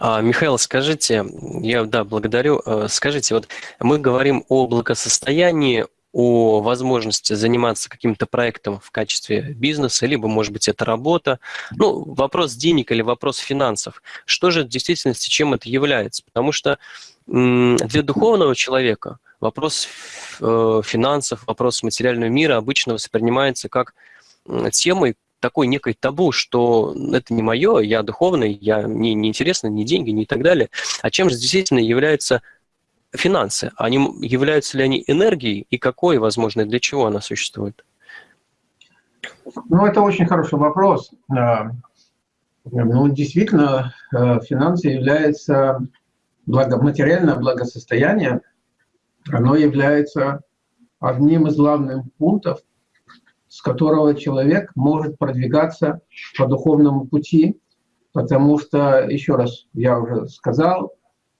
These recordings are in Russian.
А, Михаил, скажите, я да, благодарю. Э, скажите, вот мы говорим о благосостоянии, о возможности заниматься каким-то проектом в качестве бизнеса, либо, может быть, это работа. Ну, вопрос денег или вопрос финансов. Что же в действительности, чем это является? Потому что для духовного человека вопрос э, финансов, вопрос материального мира обычно воспринимается как темой, такой некой табу, что это не мое, я духовный, я, мне не интересно ни деньги, ни так далее. А чем же действительно является финансы? Они, являются ли они энергией и какой, возможно, для чего она существует? Ну, это очень хороший вопрос. А, ну, действительно, э, финансы являются благо, материальное благосостояние, оно является одним из главных пунктов с которого человек может продвигаться по духовному пути, потому что, еще раз, я уже сказал,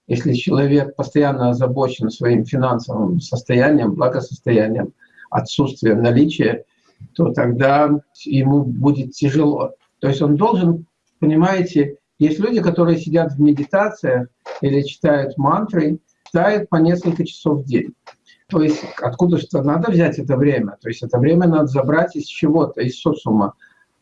если человек постоянно озабочен своим финансовым состоянием, благосостоянием, отсутствием наличия, то тогда ему будет тяжело. То есть он должен, понимаете, есть люди, которые сидят в медитациях или читают мантры, читают по несколько часов в день. То есть откуда что надо взять это время? То есть это время надо забрать из чего-то, из социума.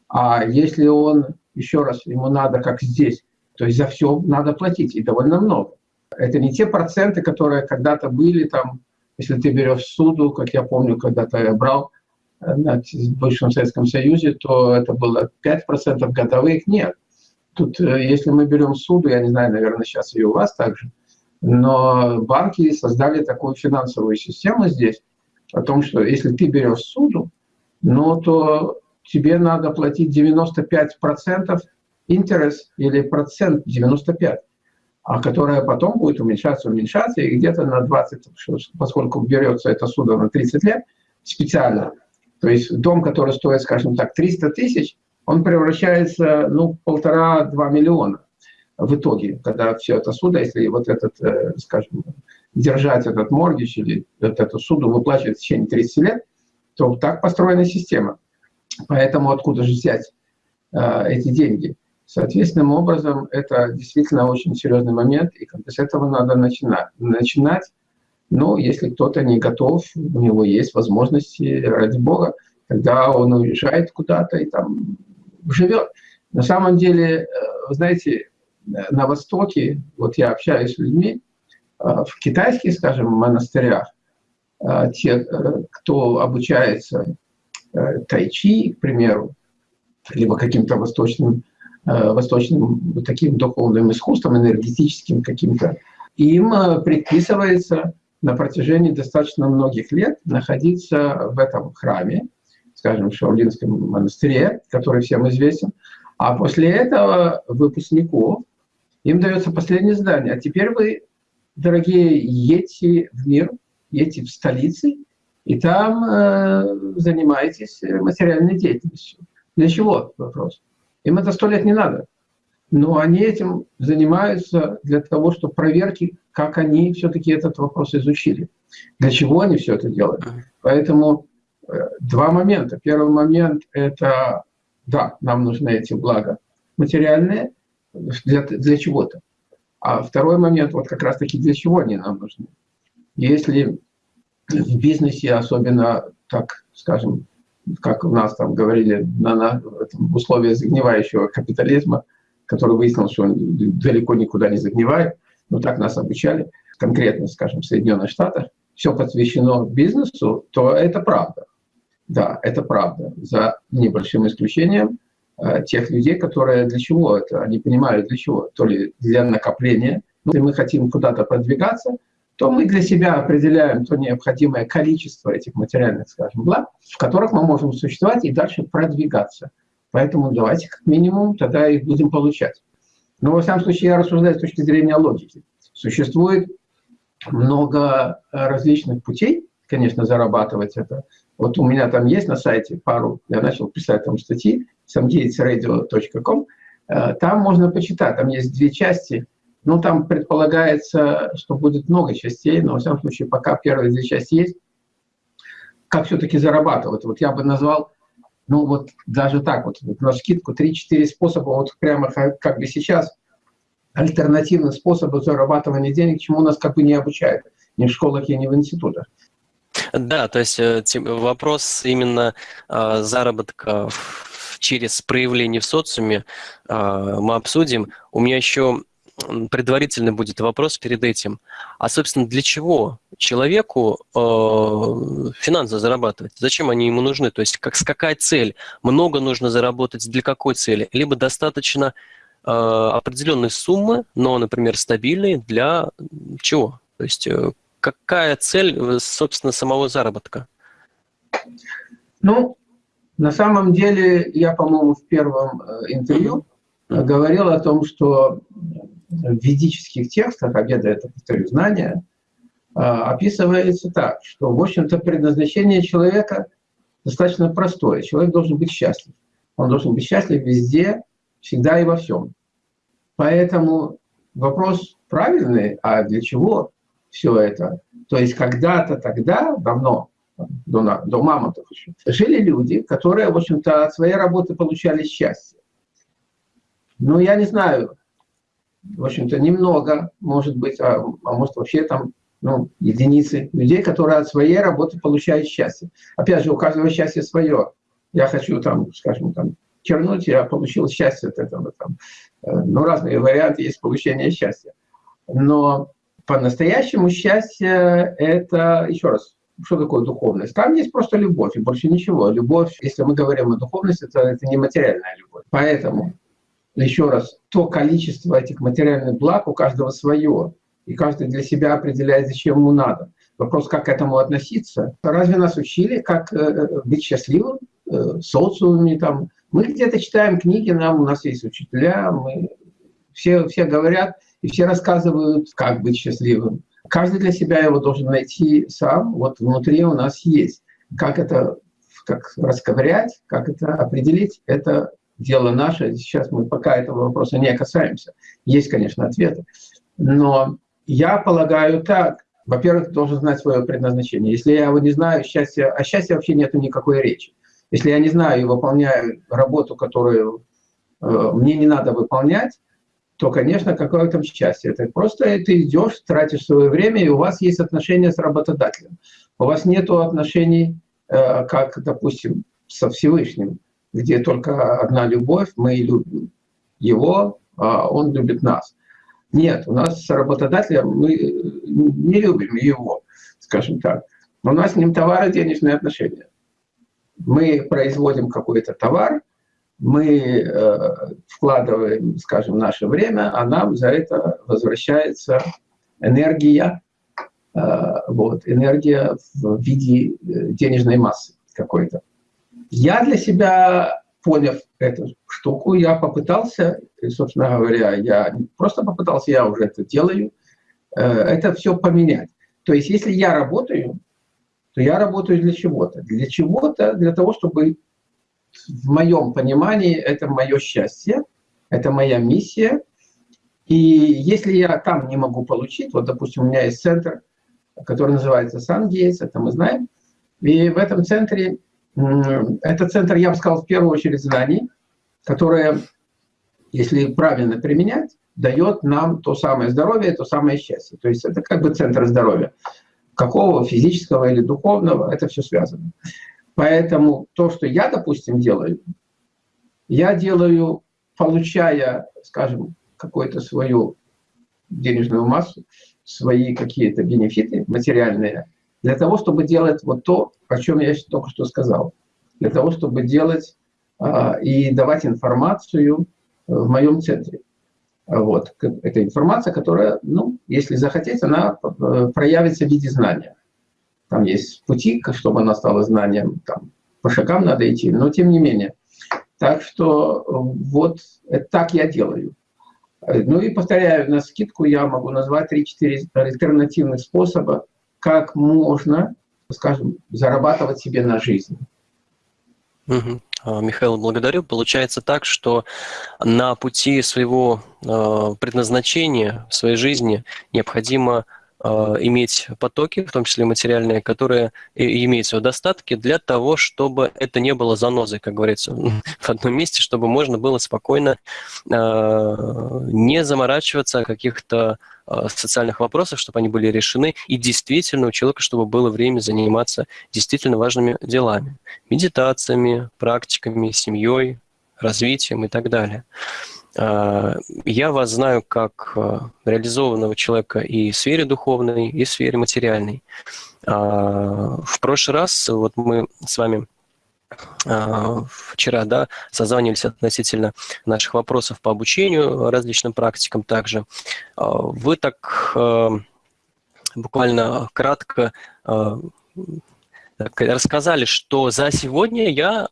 А если он, еще раз, ему надо, как здесь, то есть за все надо платить, и довольно много. Это не те проценты, которые когда-то были там, если ты берешь суду, как я помню, когда-то я брал э, в бывшем Советском Союзе, то это было 5% годовых, нет. Тут, э, если мы берем суду, я не знаю, наверное, сейчас и у вас также, но банки создали такую финансовую систему здесь, о том, что если ты берешь суду, ну, то тебе надо платить 95% интерес или процент 95, а которая потом будет уменьшаться, уменьшаться, и где-то на 20, поскольку берется это судо на 30 лет специально, то есть дом, который стоит, скажем так, 300 тысяч, он превращается, ну, полтора-два миллиона в итоге, когда все это суда, если вот этот, э, скажем, держать этот моргич или вот эту суду выплачивать в течение 30 лет, то так построена система. Поэтому откуда же взять э, эти деньги? Соответственным образом, это действительно очень серьезный момент, и с этого надо начинать. начинать. Ну, если кто-то не готов, у него есть возможности, ради Бога, тогда он уезжает куда-то и там живет. На самом деле, э, знаете, на Востоке, вот я общаюсь с людьми, а, в китайских, скажем, монастырях, а, те, э, кто обучается э, тайчи, к примеру, либо каким-то восточным, э, восточным таким духовным искусством, энергетическим каким-то, им предписывается на протяжении достаточно многих лет находиться в этом храме, скажем, в Шаолинском монастыре, который всем известен, а после этого выпускников им дается последнее задание. А теперь вы, дорогие, едьте в мир, едьте в столицы, и там э, занимаетесь материальной деятельностью. Для чего? Вопрос. Им это сто лет не надо. Но они этим занимаются для того, чтобы проверки, как они все-таки этот вопрос изучили. Для чего они все это делают. Поэтому э, два момента. Первый момент – это, да, нам нужны эти блага материальные, для, для чего-то. А второй момент, вот как раз-таки для чего они нам нужны. Если в бизнесе, особенно, так скажем, как у нас там говорили, на, на в условиях загнивающего капитализма, который выяснил, что он далеко никуда не загнивает, но так нас обучали, конкретно, скажем, в Соединенных Штатах, все посвящено бизнесу, то это правда. Да, это правда, за небольшим исключением. Э, тех людей, которые для чего это, они понимают для чего, то ли для накопления. Если мы хотим куда-то продвигаться, то мы для себя определяем то необходимое количество этих материальных, скажем, благ, в которых мы можем существовать и дальше продвигаться. Поэтому давайте как минимум тогда их будем получать. Но во всяком случае я рассуждаю с точки зрения логики. Существует много различных путей, конечно, зарабатывать это. Вот у меня там есть на сайте пару, я начал писать там статьи, samdeytsradio.com, э, там можно почитать, там есть две части, ну, там предполагается, что будет много частей, но, во всяком случае, пока первые две части есть, как все-таки зарабатывать. Вот я бы назвал, ну, вот даже так вот, вот на скидку 3-4 способа, вот прямо как, бы сейчас альтернативных способов зарабатывания денег, чему нас как бы не обучают ни в школах, ни в институтах. Да, то есть э, вопрос именно э, заработка через проявление в социуме э, мы обсудим. У меня еще предварительный будет вопрос перед этим. А, собственно, для чего человеку э, финансы зарабатывать? Зачем они ему нужны? То есть как, с какая цель? Много нужно заработать для какой цели? Либо достаточно э, определенной суммы, но, например, стабильной для чего? То есть э, какая цель, собственно, самого заработка? Ну, на самом деле, я, по-моему, в первом э, интервью mm-hmm. говорил о том, что в ведических текстах, а веда это, повторю, знания, а, описывается так, что, в общем-то, предназначение человека достаточно простое. Человек должен быть счастлив. Он должен быть счастлив везде, всегда и во всем. Поэтому вопрос правильный, а для чего все это? То есть когда-то тогда, давно, до, до мамонтов еще, жили люди, которые, в общем-то, от своей работы получали счастье. Ну, я не знаю, в общем-то, немного, может быть, а, а может вообще там ну, единицы людей, которые от своей работы получают счастье. Опять же, у каждого счастье свое. Я хочу там, скажем, там, чернуть, я получил счастье от этого. Там. Э, ну, разные варианты есть получения счастья. Но по-настоящему счастье – это, еще раз, что такое духовность? Там есть просто любовь, и больше ничего. Любовь, если мы говорим о духовности, это, это не материальная любовь. Поэтому еще раз, то количество этих материальных благ у каждого свое, и каждый для себя определяет, зачем ему надо. Вопрос, как к этому относиться. Разве нас учили, как э, э, быть счастливым э, социуме? Там? Мы где-то читаем книги, нам, у нас есть учителя, мы, все, все говорят и все рассказывают, как быть счастливым. Каждый для себя его должен найти сам, вот внутри у нас есть. Как это как расковырять, как это определить, это дело наше. Сейчас мы пока этого вопроса не касаемся. Есть, конечно, ответы. Но я полагаю так. Во-первых, должен знать свое предназначение. Если я его не знаю, счастья, о счастье вообще нет никакой речи. Если я не знаю и выполняю работу, которую э, мне не надо выполнять, то, конечно, какое там счастье. Это просто ты идешь, тратишь свое время, и у вас есть отношения с работодателем. У вас нет отношений, э, как, допустим, со Всевышним где только одна любовь, мы любим его, а он любит нас. Нет, у нас с работодателем мы не любим его, скажем так. У нас с ним товары денежные отношения. Мы производим какой-то товар, мы э, вкладываем, скажем, наше время, а нам за это возвращается энергия, э, вот, энергия в виде э, денежной массы какой-то. Я для себя, поняв эту штуку, я попытался, и, собственно говоря, я не просто попытался, я уже это делаю, это все поменять. То есть если я работаю, то я работаю для чего-то. Для чего-то, для того, чтобы в моем понимании это мое счастье, это моя миссия. И если я там не могу получить, вот, допустим, у меня есть центр, который называется Сангейтс, это мы знаем, и в этом центре это центр, я бы сказал, в первую очередь знаний, которое, если правильно применять, дает нам то самое здоровье, то самое счастье. То есть это как бы центр здоровья. Какого, физического или духовного, это все связано. Поэтому то, что я, допустим, делаю, я делаю, получая, скажем, какую-то свою денежную массу, свои какие-то бенефиты материальные, для того, чтобы делать вот то, о чем я только что сказал. Для того, чтобы делать а, и давать информацию в моем центре. Вот. Это информация, которая, ну, если захотеть, она э, проявится в виде знания. Там есть пути, чтобы она стала знанием, там, по шагам надо идти, но тем не менее. Так что вот так я делаю. Ну и повторяю, на скидку я могу назвать 3-4 альтернативных способа, как можно, скажем, зарабатывать себе на жизнь. Угу. Михаил, благодарю. Получается так, что на пути своего э, предназначения в своей жизни необходимо э, иметь потоки, в том числе материальные, которые имеются в достатке для того, чтобы это не было занозой, как говорится, в одном месте, чтобы можно было спокойно не заморачиваться о каких-то социальных вопросах, чтобы они были решены, и действительно у человека, чтобы было время заниматься действительно важными делами, медитациями, практиками, семьей, развитием и так далее. А, я вас знаю как а, реализованного человека и в сфере духовной, и в сфере материальной. А, в прошлый раз вот мы с вами вчера да, созванивались относительно наших вопросов по обучению различным практикам также. Вы так буквально кратко рассказали, что за сегодня я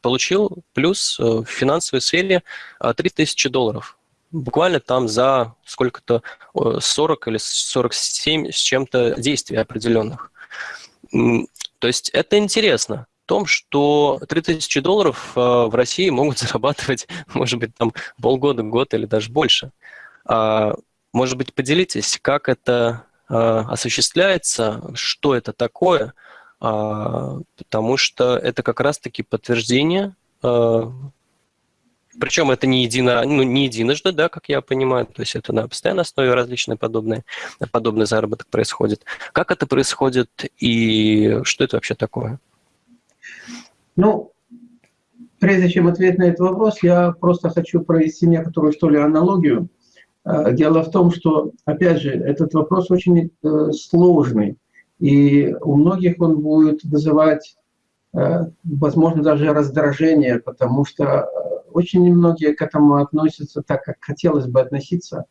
получил плюс э, в финансовой сфере 3000 э, долларов. Буквально там за сколько-то 40 или 47 с чем-то действий определенных. То есть это интересно в том, что 3000 долларов э, в России могут зарабатывать, может быть, там полгода, год или даже больше. А, может быть, поделитесь, как это осуществляется, что это такое – потому что это как раз-таки подтверждение, а, причем это не, едино, ну, не единожды, да, как я понимаю, то есть это на постоянной основе различные подобные, подобный заработок происходит. Как это происходит и что это вообще такое? Ну, прежде чем ответить на этот вопрос, я просто хочу провести некоторую, что ли, аналогию. А, дело в том, что, опять же, этот вопрос очень э, сложный. И у многих он будет вызывать, э, возможно, даже раздражение, потому что э, очень немногие к этому относятся так, как хотелось бы относиться.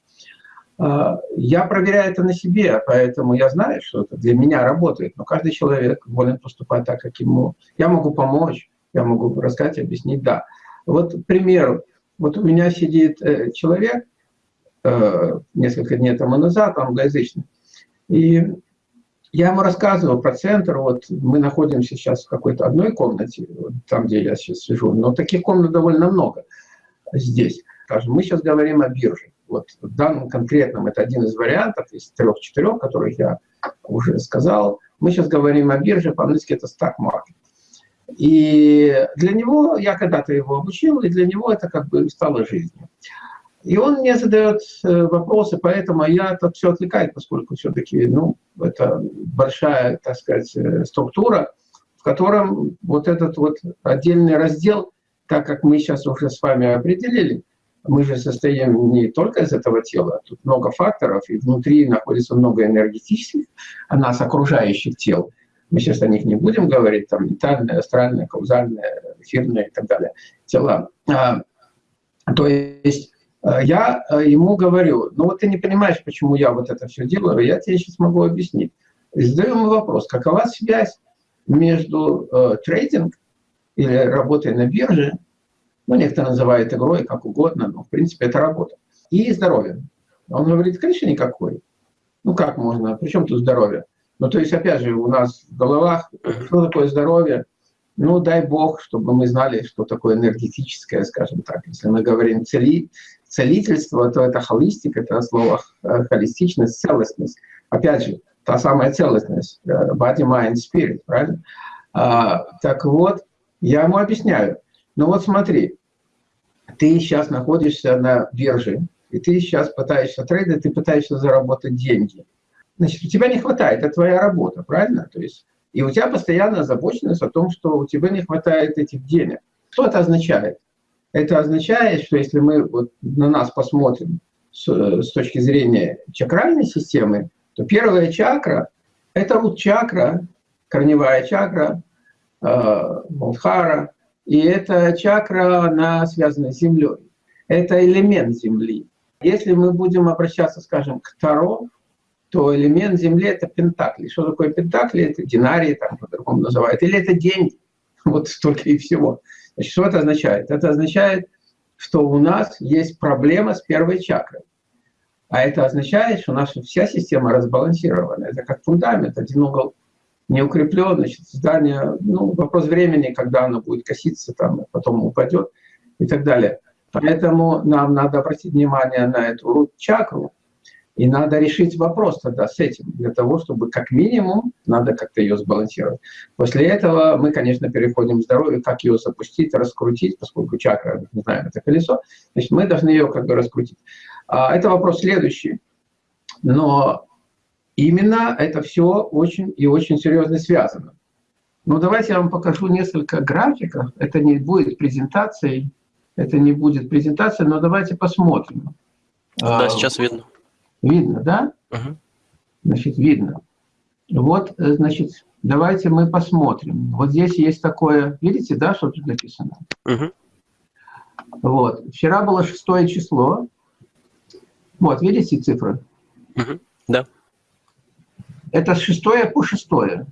Э, я проверяю это на себе, поэтому я знаю, что это для меня работает, но каждый человек волен поступать так, как ему. Я могу помочь, я могу рассказать, объяснить, да. Вот, к примеру, вот у меня сидит человек, несколько дней тому назад, англоязычный, и я ему рассказывал про центр, вот мы находимся сейчас в какой-то одной комнате, там, где я сейчас сижу, но таких комнат довольно много здесь. Скажем, мы сейчас говорим о бирже. Вот в данном конкретном это один из вариантов из трех-четырех, которых я уже сказал. Мы сейчас говорим о бирже, по-английски это stock market. И для него, я когда-то его обучил, и для него это как бы стало жизнью. И он мне задает э, вопросы, поэтому я это все отвлекает, поскольку все-таки ну, это большая, так сказать, э, структура, в котором вот этот вот отдельный раздел, так как мы сейчас уже с вами определили, мы же состоим не только из этого тела, тут много факторов, и внутри находится много энергетических, а нас окружающих тел. Мы сейчас о них не будем говорить, там ментальное, астральное, каузальное, эфирное и так далее тела. А, то есть я э, ему говорю, ну вот ты не понимаешь, почему я вот это все делаю, я тебе сейчас могу объяснить. И задаю ему вопрос, какова связь между э, трейдинг или работой на бирже, ну некоторые называют игрой, как угодно, но в принципе это работа, и здоровьем. Он говорит, конечно, никакой. Ну как можно, причем тут здоровье? Ну то есть опять же у нас в головах, что такое здоровье, ну, дай бог, чтобы мы знали, что такое энергетическое, скажем так. Если мы говорим цели, целительство, то это холистика, это слово э, холистичность, целостность. Опять же, та самая целостность, э, body, mind, spirit, правильно? А, так вот, я ему объясняю. Ну вот смотри, ты сейчас находишься на бирже, и ты сейчас пытаешься трейдить, ты пытаешься заработать деньги. Значит, у тебя не хватает, это твоя работа, правильно? То есть и у тебя постоянная озабоченность о том, что у тебя не хватает этих денег. Что это означает? Это означает, что если мы вот на нас посмотрим с, с точки зрения чакральной системы, то первая чакра – это рут-чакра, корневая чакра, э, и эта чакра, она связана с Землей. Это элемент Земли. Если мы будем обращаться, скажем, к Таро, то элемент Земли – это пентакли. Что такое пентакли? Это динарии, там по-другому называют. Или это деньги. Вот столько и всего. Значит, что это означает? Это означает, что у нас есть проблема с первой чакрой. А это означает, что наша вся система разбалансирована. Это как фундамент. Один угол не укреплен, значит, здание, ну, вопрос времени, когда оно будет коситься, там, потом упадет и так далее. Поэтому нам надо обратить внимание на эту чакру, И надо решить вопрос тогда с этим, для того, чтобы как минимум надо как-то ее сбалансировать. После этого мы, конечно, переходим к здоровью, как ее запустить, раскрутить, поскольку чакра, не знаю, это колесо, значит, мы должны ее как бы раскрутить. А, это вопрос следующий. Но именно это все очень и очень серьезно связано. Ну, давайте я вам покажу несколько графиков. Это не будет презентацией, это не будет презентация, но давайте посмотрим. Да, а, сейчас видно. Видно, да? Угу. Значит, видно. Вот, э, значит, давайте мы посмотрим. Вот здесь есть такое, видите, да, что тут написано? Угу. Вот. Вчера было шестое число. Вот, видите цифры? Угу. Да. Это с шестое по шестое.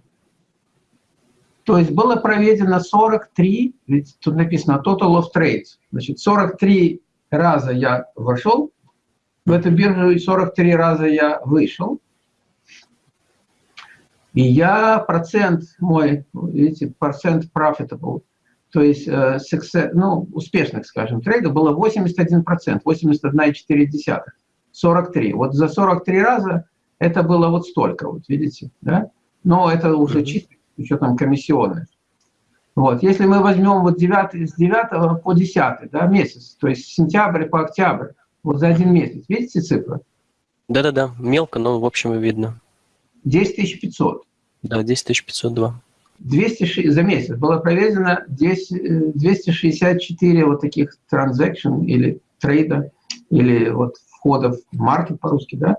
То есть было проведено 43, ведь тут написано total of trades. Значит, 43 раза я вошел в эту биржу, и 43 раза я вышел. И я процент мой, видите, процент profitable, то есть uh, success, ну, успешных, скажем, трейдов было 81%, 81,4%, 43. Вот за 43 раза это было вот столько, вот видите, да? Но это уже чисто учетом комиссионных. Вот. Если мы возьмем вот 9, с 9 по 10 да, месяц, то есть сентябрь по октябрь, вот за один месяц, видите цифры? Да-да-да, мелко, но в общем видно. 10 500. Да, 10 502. 200, за месяц было проведено 10, 264 вот таких транзакций или трейда, или вот входов в маркет по-русски, да,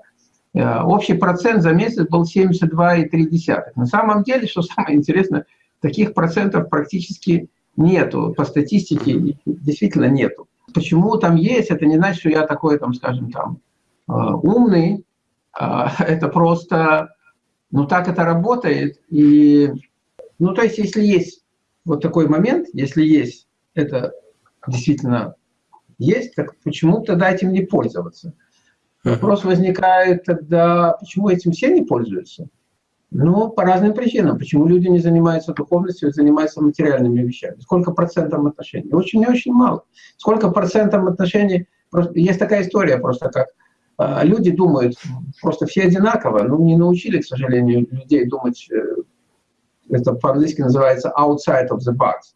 Э, общий процент за месяц был 72,3. На самом деле, что самое интересное, таких процентов практически нету. По статистике действительно нету. Почему там есть, это не значит, что я такой, там, скажем, там, э, умный. Э, это просто, ну так это работает. И, ну то есть, если есть вот такой момент, если есть это действительно есть, так почему тогда этим не пользоваться? Вопрос возникает тогда, почему этим все не пользуются? Ну, по разным причинам. Почему люди не занимаются духовностью, а занимаются материальными вещами? Сколько процентов отношений? Очень и очень мало. Сколько процентов отношений? Просто, есть такая история просто, как э, люди думают, просто все одинаково, но не научили, к сожалению, людей думать, э, это по-английски называется outside of the box.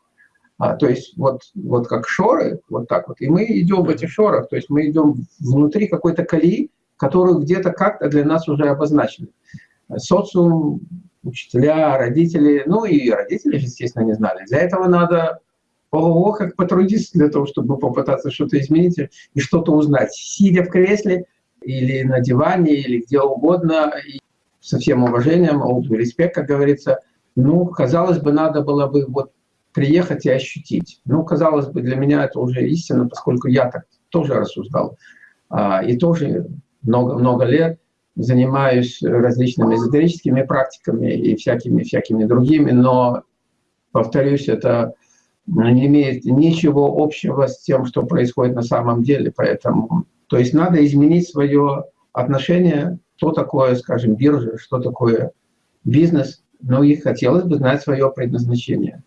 А, то есть вот, вот как шоры, вот так вот, и мы идем в этих шорах, то есть мы идем внутри какой-то колеи, которую где-то как-то для нас уже обозначили. Социум, учителя, родители, ну и родители, естественно, не знали. Для этого надо ого, как потрудиться для того, чтобы попытаться что-то изменить и что-то узнать. Сидя в кресле или на диване, или где угодно, и со всем уважением, all респект, как говорится, ну, казалось бы, надо было бы вот приехать и ощутить. Ну, казалось бы, для меня это уже истина, поскольку я так тоже рассуждал. А, и тоже много-много лет занимаюсь различными эзотерическими практиками и всякими-всякими другими, но, повторюсь, это не имеет ничего общего с тем, что происходит на самом деле. Поэтому, то есть надо изменить свое отношение, что такое, скажем, биржа, что такое бизнес, ну и хотелось бы знать свое предназначение.